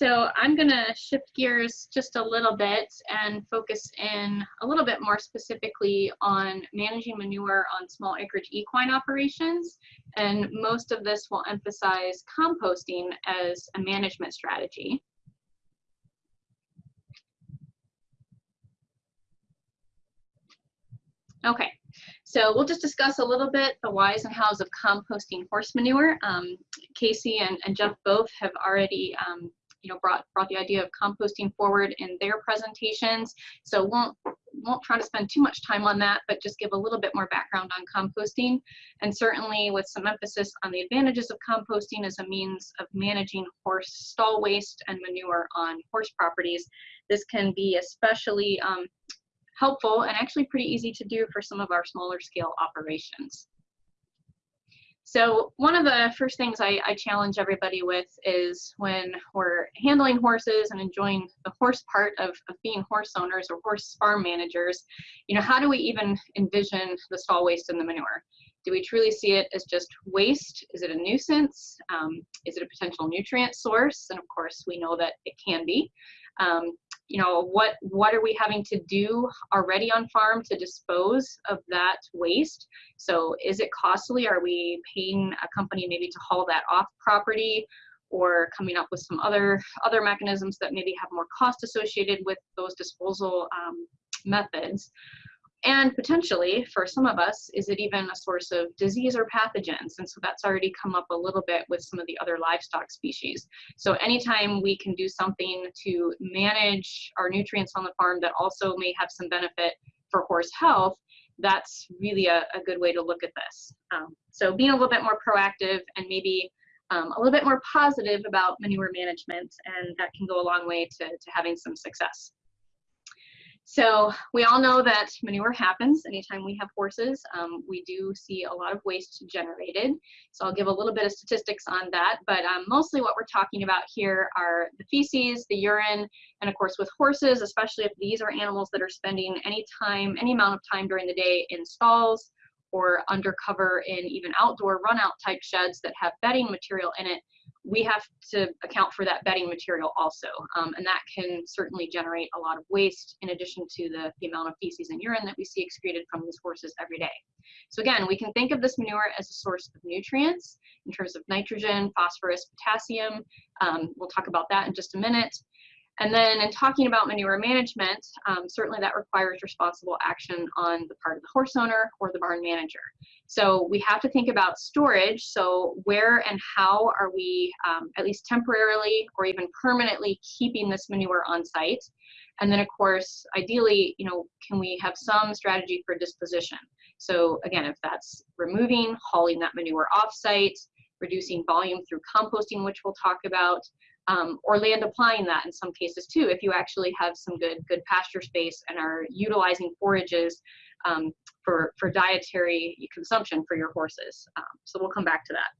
so I'm going to shift gears just a little bit and focus in a little bit more specifically on managing manure on small acreage equine operations. And most of this will emphasize composting as a management strategy. Okay, so we'll just discuss a little bit the whys and hows of composting horse manure. Um, Casey and, and Jeff both have already um, you know, brought, brought the idea of composting forward in their presentations. So won't, won't try to spend too much time on that, but just give a little bit more background on composting. And certainly with some emphasis on the advantages of composting as a means of managing horse stall waste and manure on horse properties. This can be especially um, helpful and actually pretty easy to do for some of our smaller scale operations. So one of the first things I, I, challenge everybody with is when we're handling horses and enjoying the horse part of, of, being horse owners or horse farm managers, you know, how do we even envision the stall waste and the manure? Do we truly see it as just waste? Is it a nuisance? Um, is it a potential nutrient source? And of course, we know that it can be. Um, you know, what, what are we having to do already on farm to dispose of that waste? So is it costly? Are we paying a company maybe to haul that off property? or coming up with some other other mechanisms that maybe have more cost associated with those disposal um, methods. And potentially, for some of us, is it even a source of disease or pathogens? And so that's already come up a little bit with some of the other livestock species. So anytime we can do something to manage our nutrients on the farm that also may have some benefit for horse health, that's really a, a good way to look at this. Um, so being a little bit more proactive and maybe um, a little bit more positive about manure management, and that can go a long way to, to having some success. So we all know that manure happens anytime we have horses. Um, we do see a lot of waste generated. So I'll give a little bit of statistics on that, but um, mostly what we're talking about here are the feces, the urine, and of course with horses, especially if these are animals that are spending any time, any amount of time during the day in stalls or undercover in even outdoor run out type sheds that have bedding material in it, we have to account for that bedding material also. Um, and that can certainly generate a lot of waste in addition to the, the amount of feces and urine that we see excreted from these horses every day. So again, we can think of this manure as a source of nutrients in terms of nitrogen, phosphorus, potassium. Um, we'll talk about that in just a minute. And then in talking about manure management, um, certainly that requires responsible action on the part of the horse owner or the barn manager. So we have to think about storage. So where and how are we um, at least temporarily or even permanently keeping this manure on site? And then of course, ideally, you know, can we have some strategy for disposition? So again, if that's removing, hauling that manure off site, reducing volume through composting, which we'll talk about, um, or land applying that in some cases too, if you actually have some good, good pasture space and are utilizing forages um, for, for dietary consumption for your horses. Um, so we'll come back to that.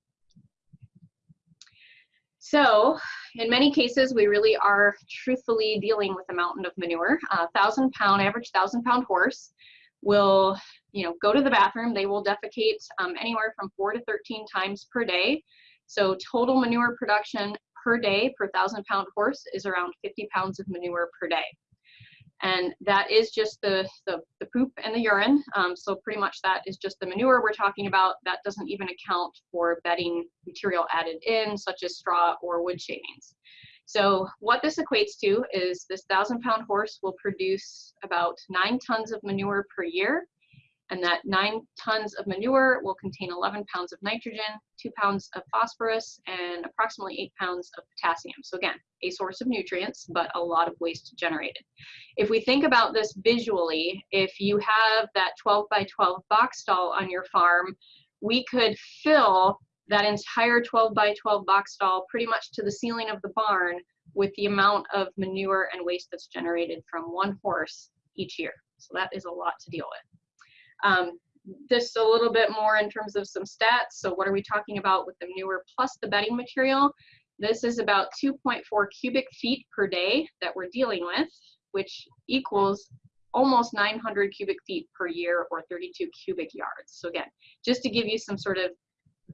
So in many cases, we really are truthfully dealing with a mountain of manure. A thousand pound, average thousand pound horse will, you know, go to the bathroom. They will defecate um, anywhere from four to 13 times per day. So total manure production per day per thousand pound horse is around 50 pounds of manure per day. And that is just the, the, the poop and the urine. Um, so pretty much that is just the manure we're talking about. That doesn't even account for bedding material added in, such as straw or wood shavings. So what this equates to is this thousand pound horse will produce about nine tons of manure per year and that nine tons of manure will contain 11 pounds of nitrogen, two pounds of phosphorus, and approximately eight pounds of potassium. So again, a source of nutrients, but a lot of waste generated. If we think about this visually, if you have that 12 by 12 box stall on your farm, we could fill that entire 12 by 12 box stall pretty much to the ceiling of the barn with the amount of manure and waste that's generated from one horse each year. So that is a lot to deal with. Um, just a little bit more in terms of some stats. So what are we talking about with the manure plus the bedding material? This is about 2.4 cubic feet per day that we're dealing with, which equals almost 900 cubic feet per year or 32 cubic yards. So again, just to give you some sort of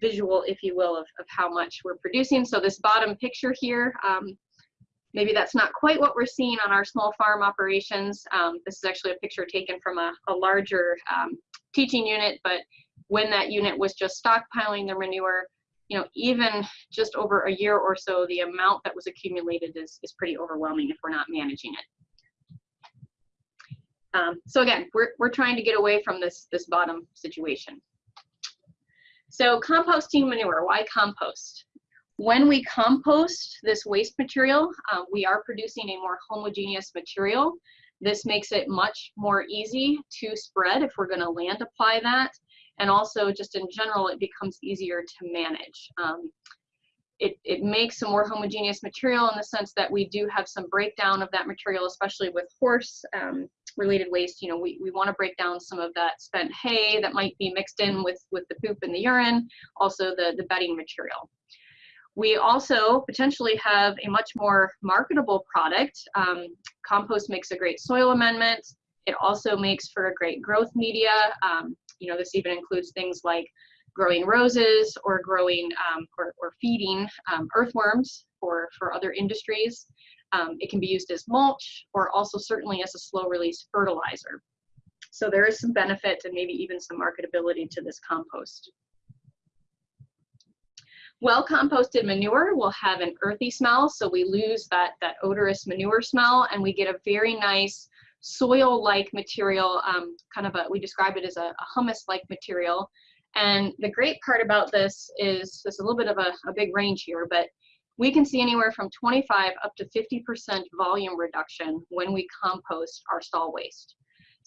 visual, if you will, of, of how much we're producing. So this bottom picture here, um, maybe that's not quite what we're seeing on our small farm operations. Um, this is actually a picture taken from a, a larger um, teaching unit, but when that unit was just stockpiling their manure, you know, even just over a year or so, the amount that was accumulated is, is pretty overwhelming if we're not managing it. Um, so again, we're, we're trying to get away from this, this bottom situation. So composting manure, why compost? When we compost this waste material, uh, we are producing a more homogeneous material. This makes it much more easy to spread if we're gonna land apply that. And also just in general, it becomes easier to manage. Um, it, it makes a more homogeneous material in the sense that we do have some breakdown of that material, especially with horse um, related waste. You know, we, we want to break down some of that spent hay that might be mixed in with, with the poop and the urine, also the, the bedding material. We also potentially have a much more marketable product. Um, compost makes a great soil amendment. It also makes for a great growth media. Um, you know, this even includes things like growing roses or growing um, or, or, feeding um, earthworms for, for other industries. Um, it can be used as mulch or also certainly as a slow release fertilizer. So there is some benefit and maybe even some marketability to this compost. Well composted manure will have an earthy smell, so we lose that, that odorous manure smell and we get a very nice soil-like material, um, kind of a, we describe it as a, a humus-like material. And the great part about this is, there's a little bit of a, a big range here, but we can see anywhere from 25 up to 50% volume reduction when we compost our stall waste.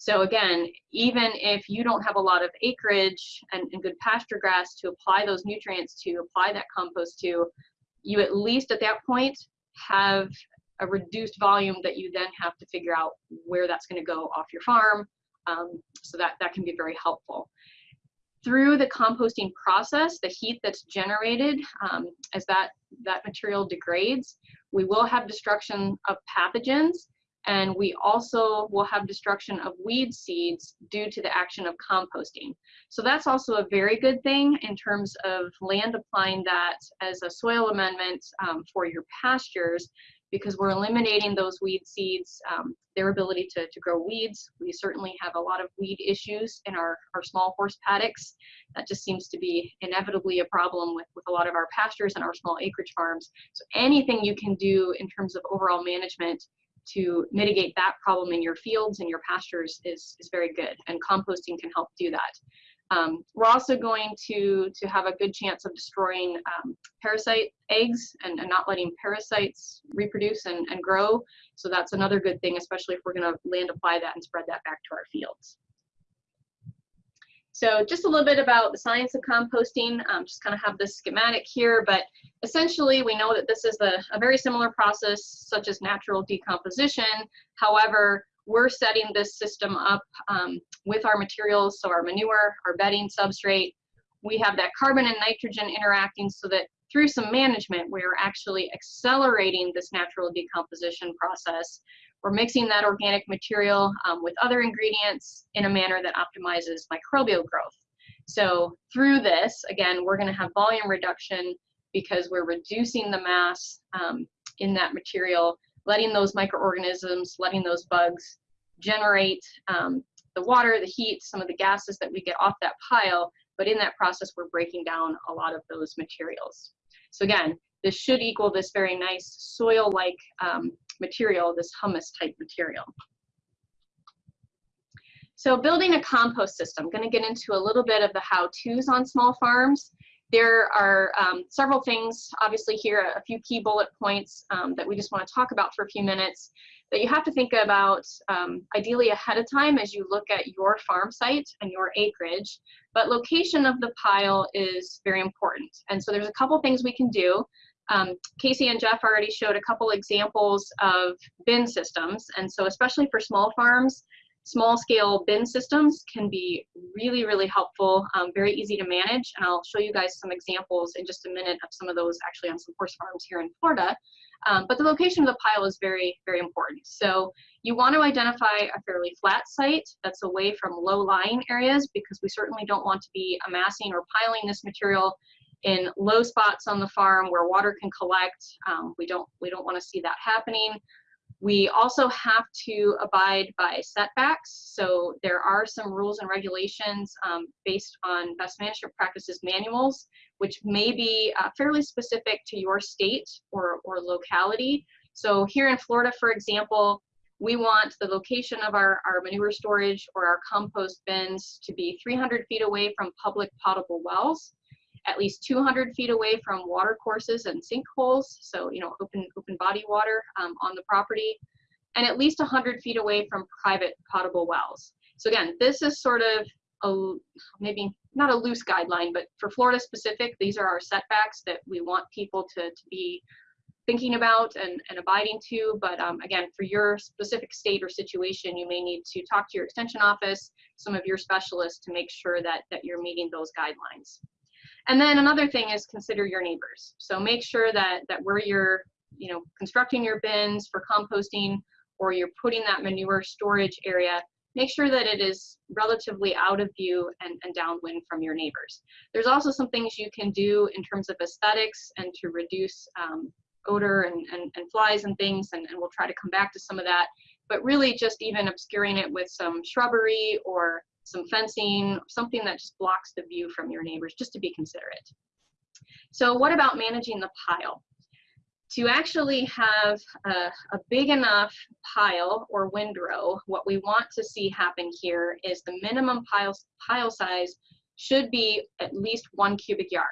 So again, even if you don't have a lot of acreage and, and good pasture grass to apply those nutrients to, apply that compost to, you at least at that point have a reduced volume that you then have to figure out where that's going to go off your farm. Um, so that, that can be very helpful. Through the composting process, the heat that's generated um, as that, that material degrades, we will have destruction of pathogens and we also will have destruction of weed seeds due to the action of composting. So that's also a very good thing in terms of land applying that as a soil amendment um, for your pastures because we're eliminating those weed seeds, um, their ability to, to grow weeds. We certainly have a lot of weed issues in our, our small horse paddocks. That just seems to be inevitably a problem with, with a lot of our pastures and our small acreage farms. So anything you can do in terms of overall management to mitigate that problem in your fields and your pastures is, is very good, and composting can help do that. Um, we're also going to, to have a good chance of destroying um, parasite eggs and, and, not letting parasites reproduce and, and grow. So that's another good thing, especially if we're going to land apply that and spread that back to our fields. So just a little bit about the science of composting, um, just kind of have this schematic here, but essentially we know that this is a, a very similar process such as natural decomposition. However, we're setting this system up um, with our materials, so our manure, our bedding substrate. We have that carbon and nitrogen interacting so that through some management, we're actually accelerating this natural decomposition process we're mixing that organic material um, with other ingredients in a manner that optimizes microbial growth. So through this, again, we're gonna have volume reduction because we're reducing the mass um, in that material, letting those microorganisms, letting those bugs generate um, the water, the heat, some of the gases that we get off that pile, but in that process, we're breaking down a lot of those materials. So again, this should equal this very nice soil-like um, material, this humus type material. So building a compost system, I'm going to get into a little bit of the how-tos on small farms. There are um, several things, obviously here, a few key bullet points um, that we just want to talk about for a few minutes that you have to think about um, ideally ahead of time as you look at your farm site and your acreage. But location of the pile is very important. And so there's a couple things we can do. Um, Casey and Jeff already showed a couple examples of bin systems. And so especially for small farms, small scale bin systems can be really, really helpful, um, very easy to manage. And I'll show you guys some examples in just a minute of some of those actually on some horse farms here in Florida. Um, but the location of the pile is very, very important. So you want to identify a fairly flat site that's away from low lying areas because we certainly don't want to be amassing or piling this material in low spots on the farm where water can collect. Um, we don't we don't want to see that happening. We also have to abide by setbacks. So there are some rules and regulations um, based on best management practices manuals, which may be uh, fairly specific to your state or, or locality. So here in Florida, for example, we want the location of our, our manure storage or our compost bins to be 300 feet away from public potable wells at least 200 feet away from water courses and sinkholes, so you know open open body water um, on the property, and at least 100 feet away from private potable wells. So again, this is sort of a maybe not a loose guideline, but for Florida specific, these are our setbacks that we want people to, to be thinking about and, and abiding to. But um, again, for your specific state or situation, you may need to talk to your extension office, some of your specialists to make sure that, that you're meeting those guidelines. And then another thing is consider your neighbors. So make sure that, that where you're, you know, constructing your bins for composting or you're putting that manure storage area, make sure that it is relatively out of view and, and downwind from your neighbors. There's also some things you can do in terms of aesthetics and to reduce um, odor and, and, and, flies and things, and, and we'll try to come back to some of that. But really just even obscuring it with some shrubbery or some fencing, something that just blocks the view from your neighbors, just to be considerate. So what about managing the pile? To actually have a, a big enough pile or windrow, what we want to see happen here is the minimum pile, pile size should be at least one cubic yard.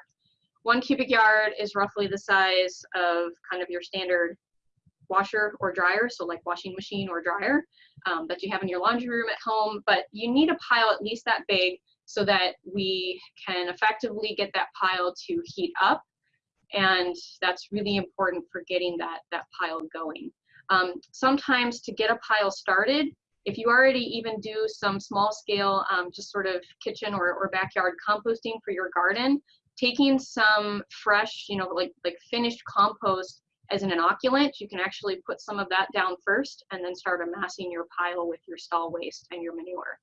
One cubic yard is roughly the size of kind of your standard washer or dryer, so like washing machine or dryer um, that you have in your laundry room at home, but you need a pile at least that big so that we can effectively get that pile to heat up. And that's really important for getting that, that pile going. Um, sometimes to get a pile started, if you already even do some small scale, um, just sort of kitchen or, or backyard composting for your garden, taking some fresh, you know, like, like finished compost as an inoculant, you can actually put some of that down first and then start amassing your pile with your stall waste and your manure.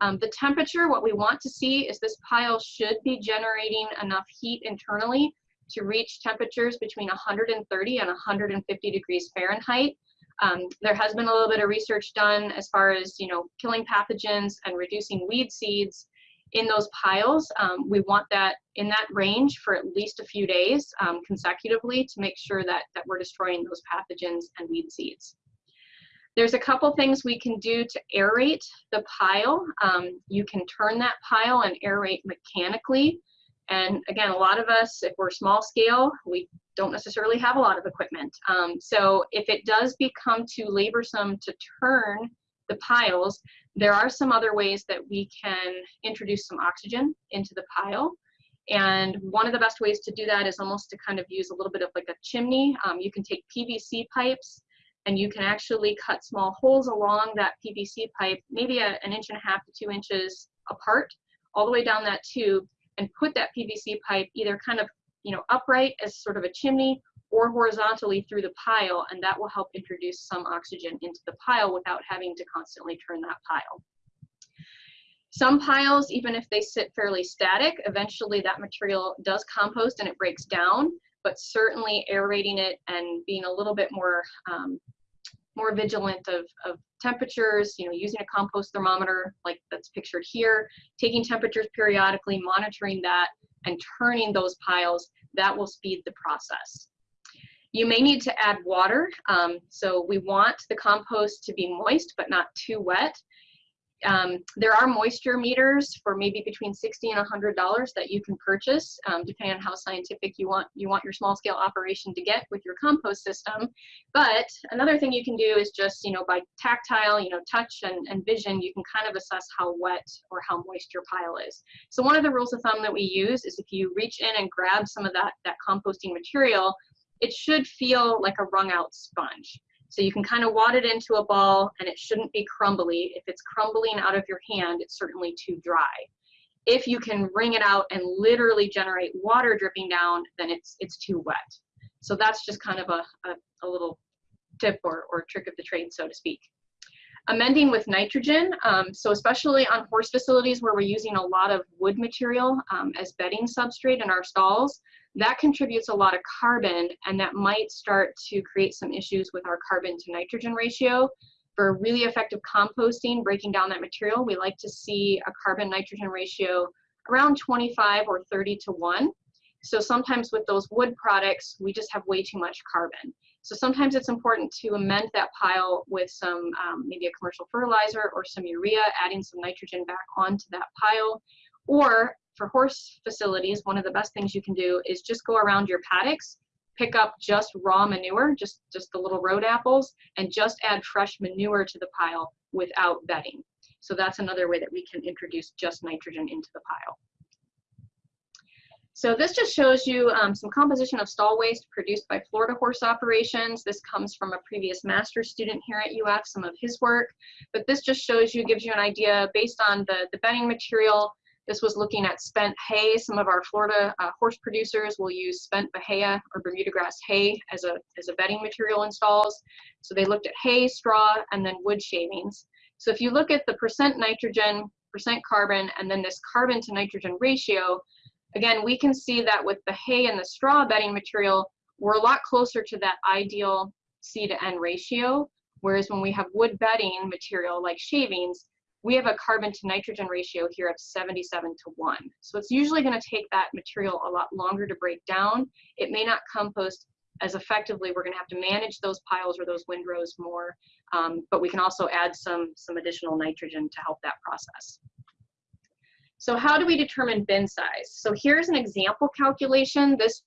Um, the temperature, what we want to see is this pile should be generating enough heat internally to reach temperatures between 130 and 150 degrees Fahrenheit. Um, there has been a little bit of research done as far as you know killing pathogens and reducing weed seeds in those piles. Um, we want that in that range for at least a few days um, consecutively to make sure that, that we're destroying those pathogens and weed seeds. There's a couple things we can do to aerate the pile. Um, you can turn that pile and aerate mechanically. And again, a lot of us, if we're small scale, we don't necessarily have a lot of equipment. Um, so if it does become too laborsome to turn the piles, there are some other ways that we can introduce some oxygen into the pile. And one of the best ways to do that is almost to kind of use a little bit of like a chimney. Um, you can take PVC pipes and you can actually cut small holes along that PVC pipe, maybe a, an inch and a half to two inches apart, all the way down that tube, and put that PVC pipe either kind of you know upright as sort of a chimney or horizontally through the pile, and that will help introduce some oxygen into the pile without having to constantly turn that pile. Some piles, even if they sit fairly static, eventually that material does compost and it breaks down, but certainly aerating it and being a little bit more um, more vigilant of, of temperatures, you know, using a compost thermometer like that's pictured here, taking temperatures periodically, monitoring that, and turning those piles, that will speed the process. You may need to add water. Um, so we want the compost to be moist, but not too wet. Um, there are moisture meters for maybe between 60 and $100 that you can purchase, um, depending on how scientific you want you want your small scale operation to get with your compost system. But another thing you can do is just, you know, by tactile, you know, touch and, and vision, you can kind of assess how wet or how moist your pile is. So one of the rules of thumb that we use is if you reach in and grab some of that, that composting material, it should feel like a wrung out sponge. So you can kind of wad it into a ball and it shouldn't be crumbly. If it's crumbling out of your hand, it's certainly too dry. If you can wring it out and literally generate water dripping down, then it's, it's too wet. So that's just kind of a, a, a little tip or, or trick of the trade, so to speak. Amending with nitrogen, um, so especially on horse facilities where we're using a lot of wood material um, as bedding substrate in our stalls, that contributes a lot of carbon and that might start to create some issues with our carbon to nitrogen ratio. For really effective composting, breaking down that material, we like to see a carbon nitrogen ratio around 25 or 30 to 1. So sometimes with those wood products, we just have way too much carbon. So sometimes it's important to amend that pile with some, um, maybe a commercial fertilizer or some urea, adding some nitrogen back onto that pile. Or for horse facilities, one of the best things you can do is just go around your paddocks, pick up just raw manure, just, just the little road apples, and just add fresh manure to the pile without bedding. So that's another way that we can introduce just nitrogen into the pile. So this just shows you um, some composition of stall waste produced by Florida horse operations. This comes from a previous master's student here at UF, some of his work. But this just shows you, gives you an idea based on the, the bedding material. This was looking at spent hay. Some of our Florida uh, horse producers will use spent bahia or Bermuda grass hay as a, as a bedding material in stalls. So they looked at hay, straw, and then wood shavings. So if you look at the percent nitrogen, percent carbon, and then this carbon to nitrogen ratio, Again, we can see that with the hay and the straw bedding material, we're a lot closer to that ideal C to N ratio, whereas when we have wood bedding material like shavings, we have a carbon to nitrogen ratio here of 77 to 1. So it's usually going to take that material a lot longer to break down. It may not compost as effectively. We're going to have to manage those piles or those windrows more, um, but we can also add some, some additional nitrogen to help that process. So how do we determine bin size? So here's an example calculation. This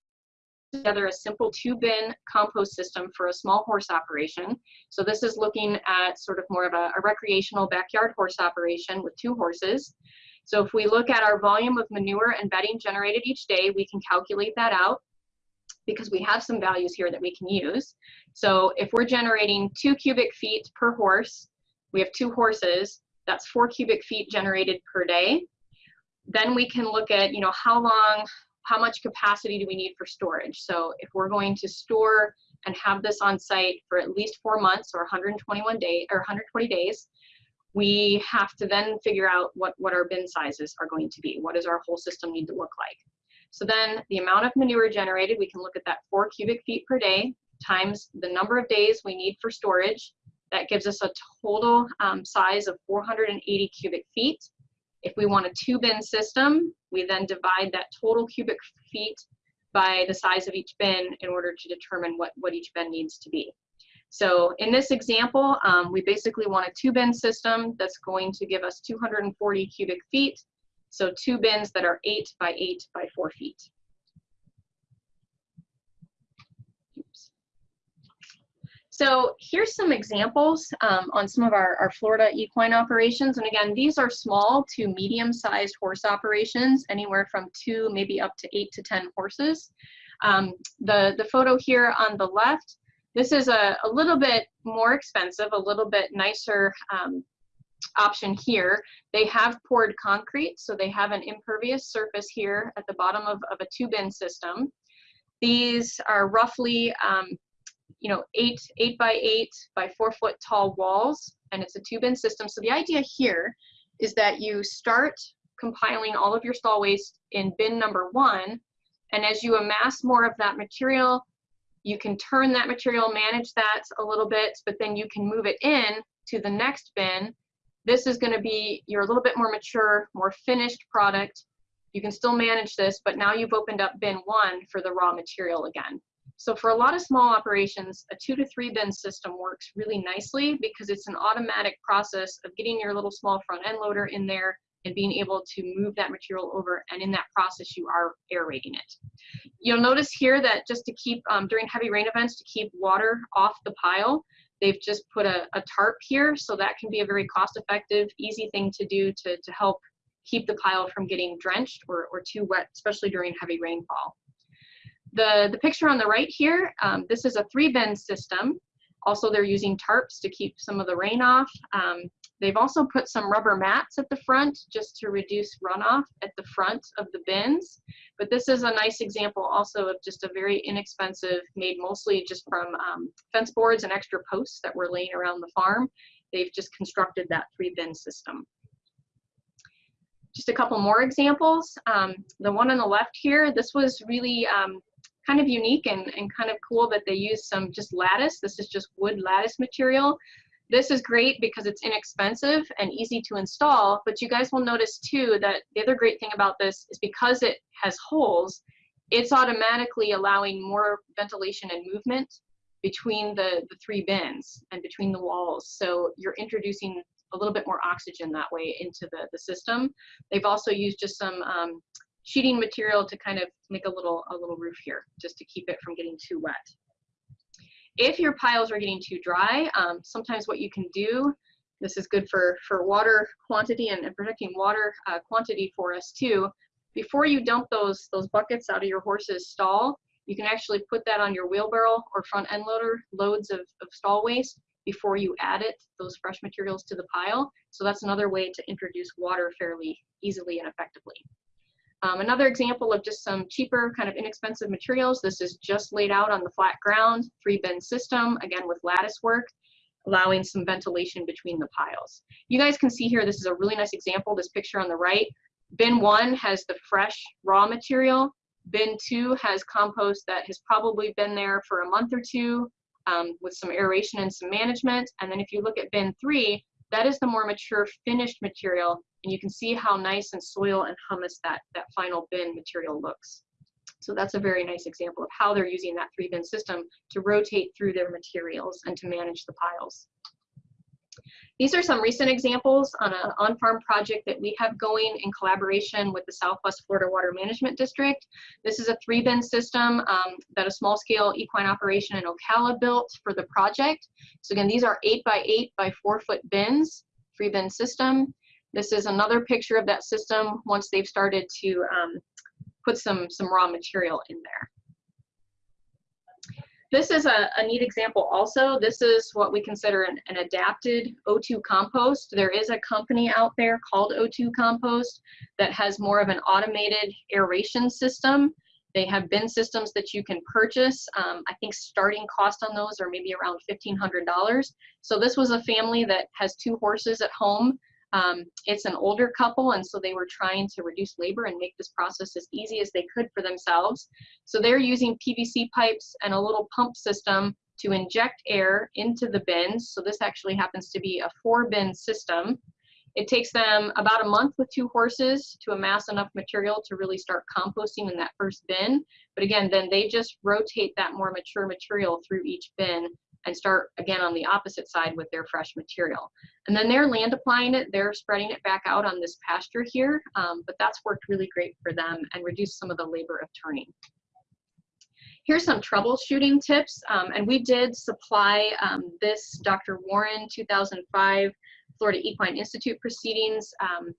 together a simple two bin compost system for a small horse operation. So this is looking at sort of more of a, a, recreational backyard horse operation with two horses. So if we look at our volume of manure and bedding generated each day, we can calculate that out because we have some values here that we can use. So if we're generating two cubic feet per horse, we have two horses, that's four cubic feet generated per day. Then we can look at, you know, how long, how much capacity do we need for storage? So if we're going to store and have this on site for at least four months or 121 days or 120 days, we have to then figure out what, what our bin sizes are going to be. What does our whole system need to look like? So then the amount of manure generated, we can look at that four cubic feet per day times the number of days we need for storage. That gives us a total um, size of 480 cubic feet. If we want a two bin system, we then divide that total cubic feet by the size of each bin in order to determine what, what each bin needs to be. So in this example, um, we basically want a two bin system that's going to give us 240 cubic feet. So two bins that are eight by eight by four feet. So here's some examples um, on some of our, our Florida equine operations. And again, these are small to medium-sized horse operations, anywhere from two, maybe up to eight to 10 horses. Um, the, the photo here on the left, this is a, a little bit more expensive, a little bit nicer um, option here. They have poured concrete, so they have an impervious surface here at the bottom of, of a two-bin system. These are roughly um, you know, eight, eight by eight by four foot tall walls, and it's a two bin system. So the idea here is that you start compiling all of your stall waste in bin number one, and as you amass more of that material, you can turn that material, manage that a little bit, but then you can move it in to the next bin. This is gonna be your a little bit more mature, more finished product. You can still manage this, but now you've opened up bin one for the raw material again. So for a lot of small operations, a two to three bin system works really nicely because it's an automatic process of getting your little small front end loader in there and being able to move that material over and in that process you are aerating it. You'll notice here that just to keep, um, during heavy rain events, to keep water off the pile, they've just put a, a tarp here so that can be a very cost effective, easy thing to do to, to help keep the pile from getting drenched or, or too wet, especially during heavy rainfall. The, the picture on the right here, um, this is a three bin system. Also, they're using tarps to keep some of the rain off. Um, they've also put some rubber mats at the front just to reduce runoff at the front of the bins. But this is a nice example also of just a very inexpensive, made mostly just from um, fence boards and extra posts that were laying around the farm. they've just constructed that three bin system. Just a couple more examples. Um, the one on the left here, this was really um, kind of unique and, and kind of cool that they use some just lattice. This is just wood lattice material. This is great because it's inexpensive and easy to install, but you guys will notice too that the other great thing about this is because it has holes, it's automatically allowing more ventilation and movement between the, the three bins and between the walls. So you're introducing a little bit more oxygen that way into the, the system. They've also used just some um, sheeting material to kind of make a little, a little roof here, just to keep it from getting too wet. If your piles are getting too dry, um, sometimes what you can do, this is good for, for water quantity and, and protecting water uh, quantity for us too, before you dump those, those buckets out of your horse's stall, you can actually put that on your wheelbarrow or front end loader, loads of, of stall waste, before you add it, those fresh materials to the pile. So that's another way to introduce water fairly easily and effectively. Um, another example of just some cheaper, kind of inexpensive materials. This is just laid out on the flat ground, three bin system, again with lattice work, allowing some ventilation between the piles. You guys can see here, this is a really nice example, this picture on the right. Bin one has the fresh raw material. Bin two has compost that has probably been there for a month or two um, with some aeration and some management. And then if you look at bin three, that is the more mature finished material. And you can see how nice and soil and humus that, that final bin material looks. So that's a very nice example of how they're using that three bin system to rotate through their materials and to manage the piles. These are some recent examples on an on-farm project that we have going in collaboration with the Southwest Florida Water Management District. This is a three bin system um, that a small scale equine operation in Ocala built for the project. So again, these are eight by eight by four foot bins, three bin system. This is another picture of that system once they've started to um, put some, some raw material in there. This is a, a, neat example also. This is what we consider an, an, adapted O2 compost. There is a company out there called O2 Compost that has more of an automated aeration system. They have bin systems that you can purchase. Um, I think starting cost on those are maybe around $1,500. So this was a family that has two horses at home um, it's an older couple, and so they were trying to reduce labor and make this process as easy as they could for themselves. So they're using PVC pipes and a little pump system to inject air into the bins. So this actually happens to be a four bin system. It takes them about a month with two horses to amass enough material to really start composting in that first bin. But again, then they just rotate that more mature material through each bin and start again on the opposite side with their fresh material. And then they're land applying it, they're spreading it back out on this pasture here, um, but that's worked really great for them and reduced some of the labor of turning. Here's some troubleshooting tips, um, and we did supply um, this Dr. Warren 2005 Florida Equine Institute proceedings um,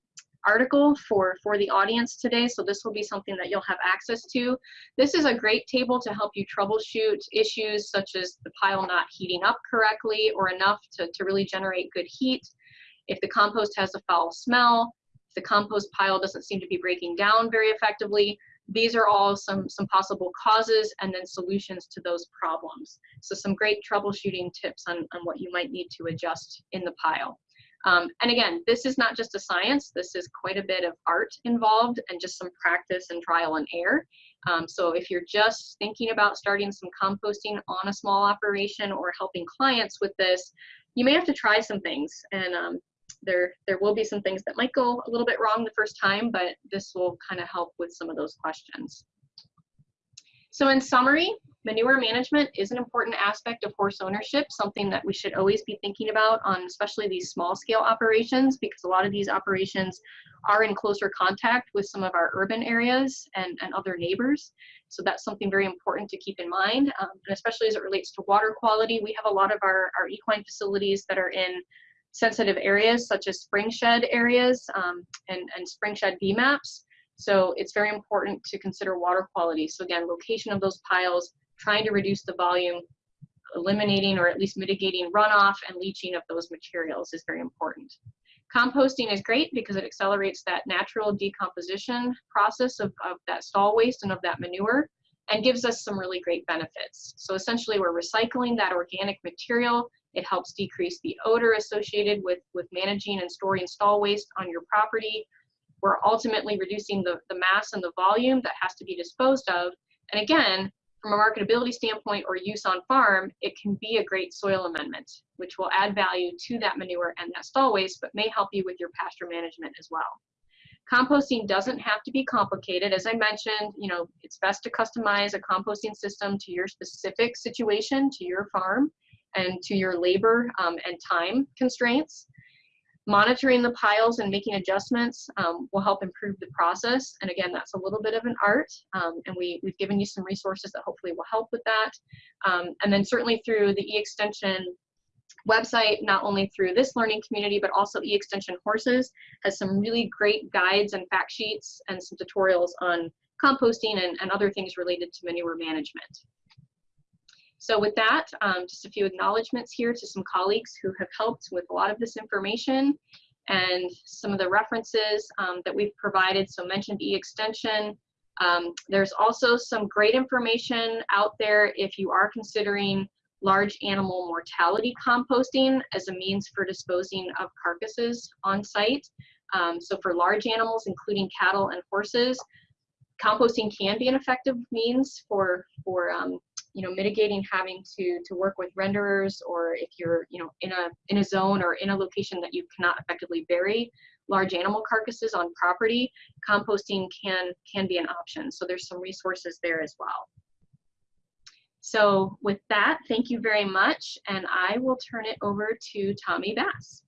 article for, for the audience today, so this will be something that you'll have access to. This is a great table to help you troubleshoot issues such as the pile not heating up correctly or enough to, to really generate good heat, if the compost has a foul smell, if the compost pile doesn't seem to be breaking down very effectively, these are all some, some possible causes and then solutions to those problems. So some great troubleshooting tips on, on what you might need to adjust in the pile. Um, and again, this is not just a science, this is quite a bit of art involved and just some practice and trial and error. Um, so if you're just thinking about starting some composting on a small operation or helping clients with this, you may have to try some things. And um, there, there will be some things that might go a little bit wrong the first time, but this will kind of help with some of those questions. So in summary, manure management is an important aspect of horse ownership, something that we should always be thinking about on especially these small scale operations because a lot of these operations are in closer contact with some of our urban areas and, and other neighbors. So that's something very important to keep in mind, um, and especially as it relates to water quality. We have a lot of our, our equine facilities that are in sensitive areas such as spring shed areas um, and, and spring shed BMAPs. So it's very important to consider water quality. So again, location of those piles, trying to reduce the volume, eliminating or at least mitigating runoff and leaching of those materials is very important. Composting is great because it accelerates that natural decomposition process of, of that stall waste and of that manure and gives us some really great benefits. So essentially we're recycling that organic material It helps decrease the odor associated with, with managing and storing stall waste on your property. We're ultimately reducing the, the mass and the volume that has to be disposed of. And again, from a marketability standpoint or use on farm, it can be a great soil amendment, which will add value to that manure and that stall waste, but may help you with your pasture management as well. Composting doesn't have to be complicated. As I mentioned, you know, it's best to customize a composting system to your specific situation, to your farm, and to your labor um, and time constraints. Monitoring the piles and making adjustments um, will help improve the process. And again, that's a little bit of an art. Um, and we, we've given you some resources that hopefully will help with that. Um, and then certainly through the e-extension website, not only through this learning community, but also e-extension horses has some really great guides and fact sheets and some tutorials on composting and, and other things related to manure management. So with that, um, just a few acknowledgments here to some colleagues who have helped with a lot of this information and some of the references um, that we've provided. So mentioned e-extension. Um, there's also some great information out there if you are considering large animal mortality composting as a means for disposing of carcasses on site. Um, so for large animals, including cattle and horses, composting can be an effective means for, for um, you know, mitigating having to, to work with renderers or if you're, you know, in a, in a zone or in a location that you cannot effectively bury large animal carcasses on property, composting can, can be an option. So there's some resources there as well. So with that, thank you very much. And I will turn it over to Tommy Bass.